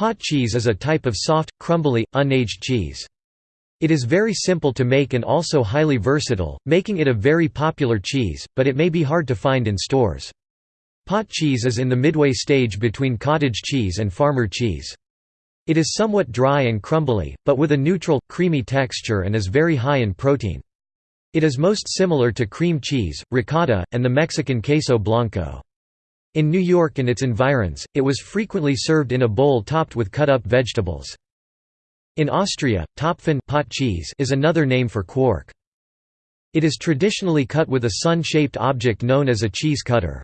Pot cheese is a type of soft, crumbly, unaged cheese. It is very simple to make and also highly versatile, making it a very popular cheese, but it may be hard to find in stores. Pot cheese is in the midway stage between cottage cheese and farmer cheese. It is somewhat dry and crumbly, but with a neutral, creamy texture and is very high in protein. It is most similar to cream cheese, ricotta, and the Mexican queso blanco. In New York and its environs, it was frequently served in a bowl topped with cut-up vegetables. In Austria, Topfen pot cheese is another name for quark. It is traditionally cut with a sun-shaped object known as a cheese cutter.